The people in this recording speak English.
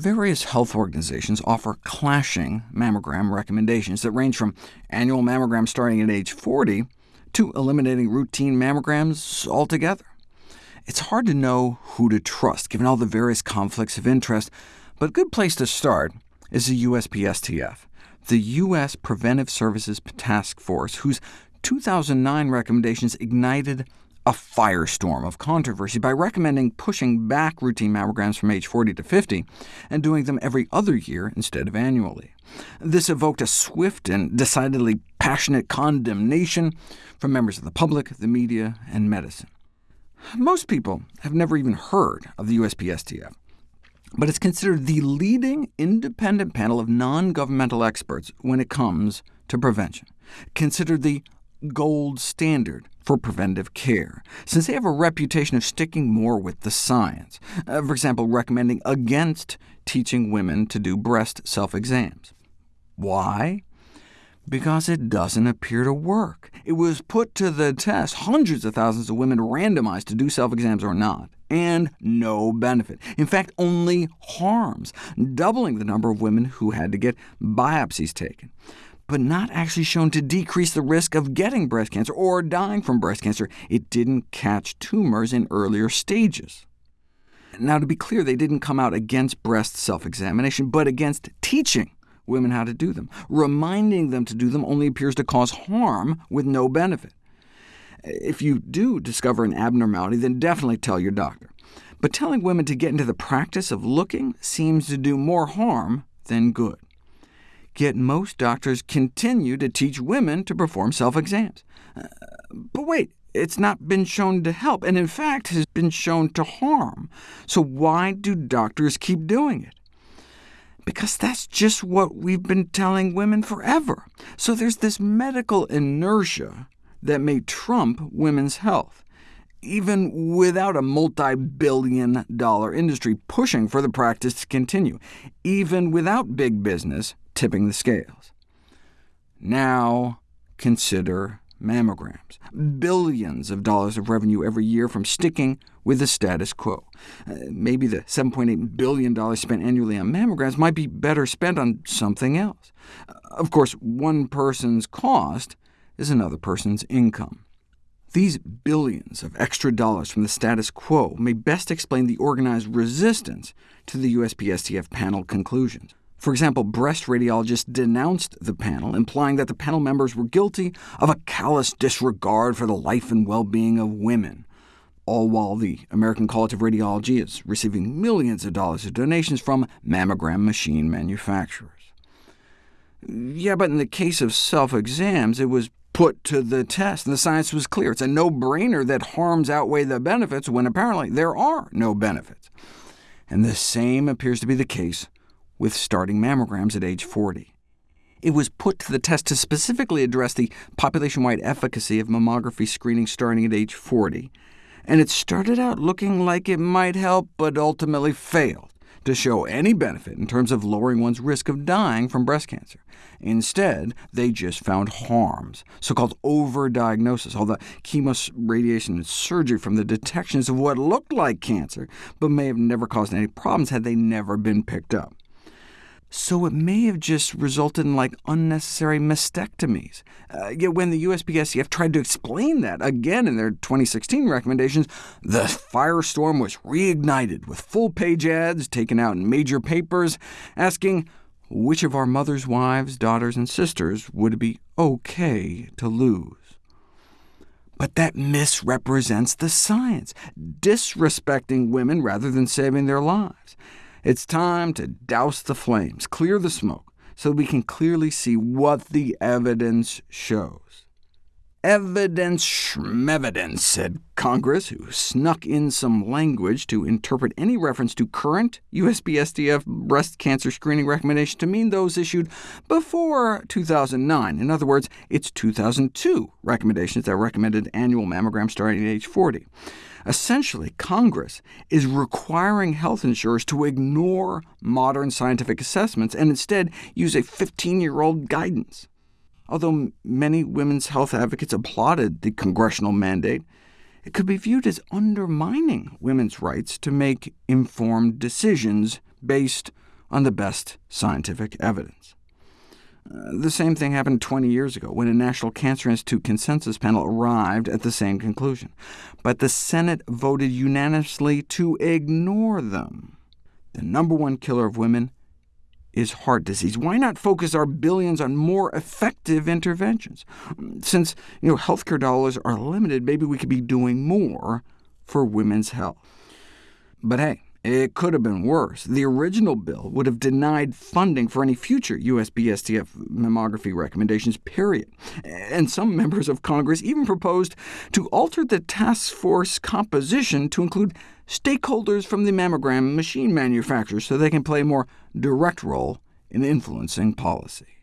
Various health organizations offer clashing mammogram recommendations that range from annual mammograms starting at age 40 to eliminating routine mammograms altogether. It's hard to know who to trust, given all the various conflicts of interest, but a good place to start is the USPSTF, the U.S. Preventive Services Task Force, whose 2009 recommendations ignited a firestorm of controversy by recommending pushing back routine mammograms from age 40 to 50, and doing them every other year instead of annually. This evoked a swift and decidedly passionate condemnation from members of the public, the media, and medicine. Most people have never even heard of the USPSTF, but it's considered the leading independent panel of non-governmental experts when it comes to prevention, considered the gold standard for preventive care, since they have a reputation of sticking more with the science, uh, for example, recommending against teaching women to do breast self-exams. Why? Because it doesn't appear to work. It was put to the test, hundreds of thousands of women randomized to do self-exams or not, and no benefit. In fact, only harms, doubling the number of women who had to get biopsies taken but not actually shown to decrease the risk of getting breast cancer or dying from breast cancer. It didn't catch tumors in earlier stages. Now, to be clear, they didn't come out against breast self-examination, but against teaching women how to do them. Reminding them to do them only appears to cause harm with no benefit. If you do discover an abnormality, then definitely tell your doctor. But telling women to get into the practice of looking seems to do more harm than good. Yet most doctors continue to teach women to perform self-exams. Uh, but wait, it's not been shown to help, and in fact has been shown to harm. So why do doctors keep doing it? Because that's just what we've been telling women forever. So there's this medical inertia that may trump women's health, even without a multi-billion dollar industry pushing for the practice to continue, even without big business tipping the scales. Now consider mammograms. Billions of dollars of revenue every year from sticking with the status quo. Uh, maybe the $7.8 billion spent annually on mammograms might be better spent on something else. Of course, one person's cost is another person's income. These billions of extra dollars from the status quo may best explain the organized resistance to the USPSTF panel conclusions. For example, breast radiologists denounced the panel, implying that the panel members were guilty of a callous disregard for the life and well-being of women, all while the American College of Radiology is receiving millions of dollars of donations from mammogram machine manufacturers. Yeah, but in the case of self-exams, it was put to the test, and the science was clear. It's a no-brainer that harms outweigh the benefits when apparently there are no benefits. And the same appears to be the case with starting mammograms at age 40. It was put to the test to specifically address the population-wide efficacy of mammography screening starting at age 40, and it started out looking like it might help, but ultimately failed to show any benefit in terms of lowering one's risk of dying from breast cancer. Instead, they just found harms, so-called overdiagnosis, all the chemo, radiation, and surgery from the detections of what looked like cancer, but may have never caused any problems had they never been picked up so it may have just resulted in like unnecessary mastectomies. Uh, yet when the USPSTF tried to explain that again in their 2016 recommendations, the firestorm was reignited with full-page ads taken out in major papers asking which of our mothers' wives, daughters, and sisters would it be OK to lose. But that misrepresents the science, disrespecting women rather than saving their lives. It's time to douse the flames, clear the smoke, so we can clearly see what the evidence shows. Evidence schmevidence, said Congress, who snuck in some language to interpret any reference to current USPSTF breast cancer screening recommendations to mean those issued before 2009. In other words, it's 2002 recommendations that recommended annual mammograms starting at age 40. Essentially, Congress is requiring health insurers to ignore modern scientific assessments and instead use a 15-year-old guidance. Although many women's health advocates applauded the congressional mandate, it could be viewed as undermining women's rights to make informed decisions based on the best scientific evidence. Uh, the same thing happened 20 years ago, when a National Cancer Institute consensus panel arrived at the same conclusion. But the Senate voted unanimously to ignore them. The number one killer of women is heart disease. Why not focus our billions on more effective interventions? Since you know, healthcare dollars are limited, maybe we could be doing more for women's health. But hey, it could have been worse. The original bill would have denied funding for any future USPSTF mammography recommendations, period. And some members of Congress even proposed to alter the task force composition to include stakeholders from the mammogram machine manufacturers so they can play a more direct role in influencing policy.